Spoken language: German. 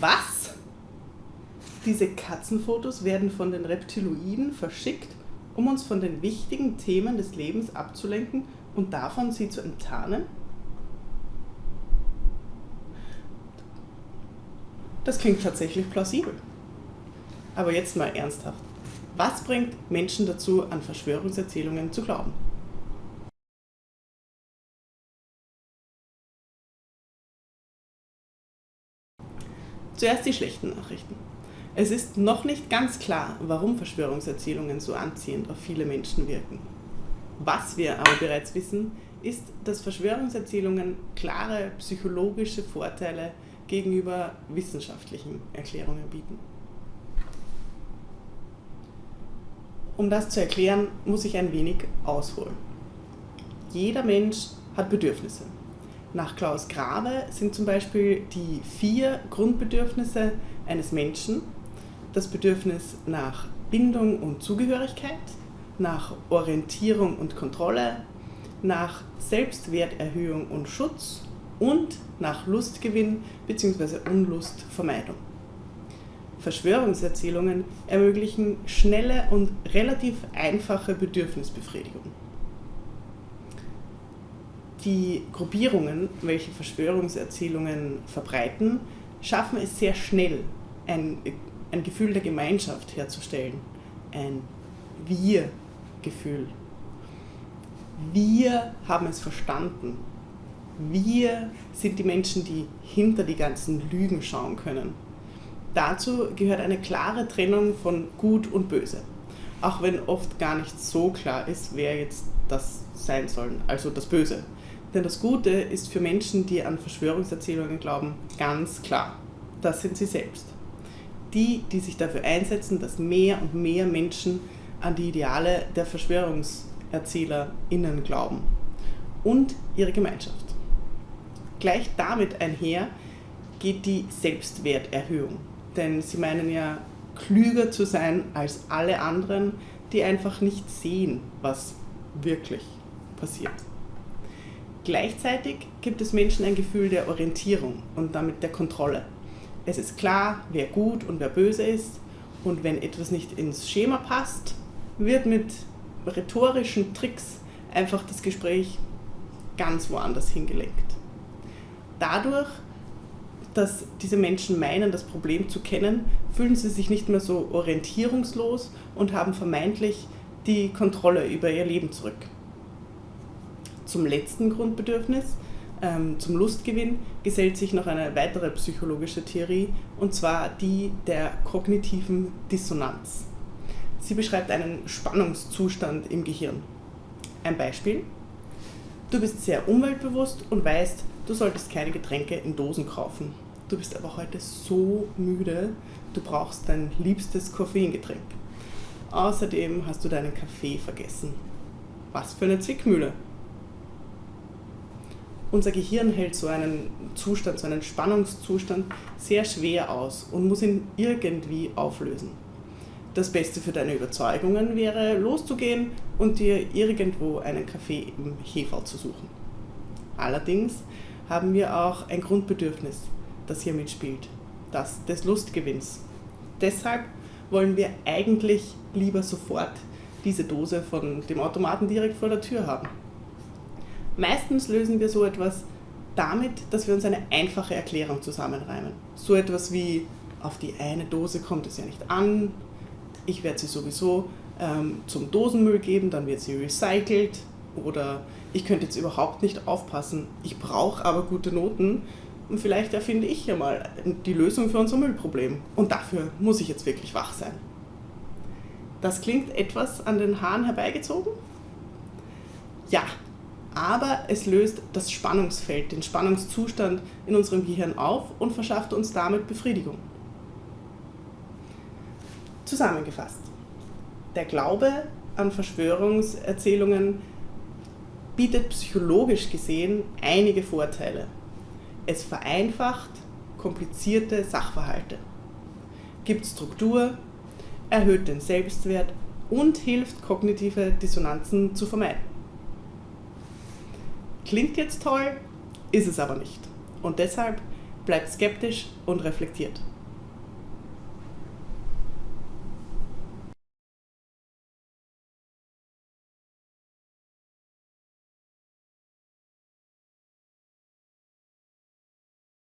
Was? Diese Katzenfotos werden von den Reptiloiden verschickt, um uns von den wichtigen Themen des Lebens abzulenken und davon sie zu enttarnen? Das klingt tatsächlich plausibel. Aber jetzt mal ernsthaft. Was bringt Menschen dazu, an Verschwörungserzählungen zu glauben? Zuerst die schlechten Nachrichten. Es ist noch nicht ganz klar, warum Verschwörungserzählungen so anziehend auf viele Menschen wirken. Was wir aber bereits wissen, ist, dass Verschwörungserzählungen klare psychologische Vorteile gegenüber wissenschaftlichen Erklärungen bieten. Um das zu erklären, muss ich ein wenig ausholen. Jeder Mensch hat Bedürfnisse. Nach Klaus Grave sind zum Beispiel die vier Grundbedürfnisse eines Menschen das Bedürfnis nach Bindung und Zugehörigkeit, nach Orientierung und Kontrolle, nach Selbstwerterhöhung und Schutz und nach Lustgewinn bzw. Unlustvermeidung. Verschwörungserzählungen ermöglichen schnelle und relativ einfache Bedürfnisbefriedigung die Gruppierungen, welche Verschwörungserzählungen verbreiten, schaffen es sehr schnell, ein, ein Gefühl der Gemeinschaft herzustellen, ein Wir-Gefühl. Wir haben es verstanden. Wir sind die Menschen, die hinter die ganzen Lügen schauen können. Dazu gehört eine klare Trennung von Gut und Böse. Auch wenn oft gar nicht so klar ist, wer jetzt das sein soll, also das Böse. Denn das Gute ist für Menschen, die an Verschwörungserzählungen glauben, ganz klar. Das sind sie selbst. Die, die sich dafür einsetzen, dass mehr und mehr Menschen an die Ideale der VerschwörungserzählerInnen glauben. Und ihre Gemeinschaft. Gleich damit einher geht die Selbstwerterhöhung. Denn sie meinen ja, klüger zu sein als alle anderen, die einfach nicht sehen, was wirklich passiert. Gleichzeitig gibt es Menschen ein Gefühl der Orientierung und damit der Kontrolle. Es ist klar, wer gut und wer böse ist und wenn etwas nicht ins Schema passt, wird mit rhetorischen Tricks einfach das Gespräch ganz woanders hingelenkt. Dadurch, dass diese Menschen meinen, das Problem zu kennen, fühlen sie sich nicht mehr so orientierungslos und haben vermeintlich die Kontrolle über ihr Leben zurück zum letzten Grundbedürfnis, ähm, zum Lustgewinn, gesellt sich noch eine weitere psychologische Theorie, und zwar die der kognitiven Dissonanz. Sie beschreibt einen Spannungszustand im Gehirn. Ein Beispiel. Du bist sehr umweltbewusst und weißt, du solltest keine Getränke in Dosen kaufen. Du bist aber heute so müde, du brauchst dein liebstes Koffeingetränk. Außerdem hast du deinen Kaffee vergessen. Was für eine Zwickmühle unser Gehirn hält so einen Zustand, so einen Spannungszustand sehr schwer aus und muss ihn irgendwie auflösen. Das Beste für deine Überzeugungen wäre, loszugehen und dir irgendwo einen Kaffee im Hefe zu suchen. Allerdings haben wir auch ein Grundbedürfnis, das hier mitspielt, das des Lustgewinns. Deshalb wollen wir eigentlich lieber sofort diese Dose von dem Automaten direkt vor der Tür haben. Meistens lösen wir so etwas damit, dass wir uns eine einfache Erklärung zusammenreimen. So etwas wie, auf die eine Dose kommt es ja nicht an, ich werde sie sowieso ähm, zum Dosenmüll geben, dann wird sie recycelt oder ich könnte jetzt überhaupt nicht aufpassen, ich brauche aber gute Noten und vielleicht erfinde ich ja mal die Lösung für unser Müllproblem und dafür muss ich jetzt wirklich wach sein. Das klingt etwas an den Haaren herbeigezogen? Ja, aber es löst das Spannungsfeld, den Spannungszustand in unserem Gehirn auf und verschafft uns damit Befriedigung. Zusammengefasst. Der Glaube an Verschwörungserzählungen bietet psychologisch gesehen einige Vorteile. Es vereinfacht komplizierte Sachverhalte, gibt Struktur, erhöht den Selbstwert und hilft, kognitive Dissonanzen zu vermeiden. Klingt jetzt toll, ist es aber nicht. Und deshalb bleibt skeptisch und reflektiert.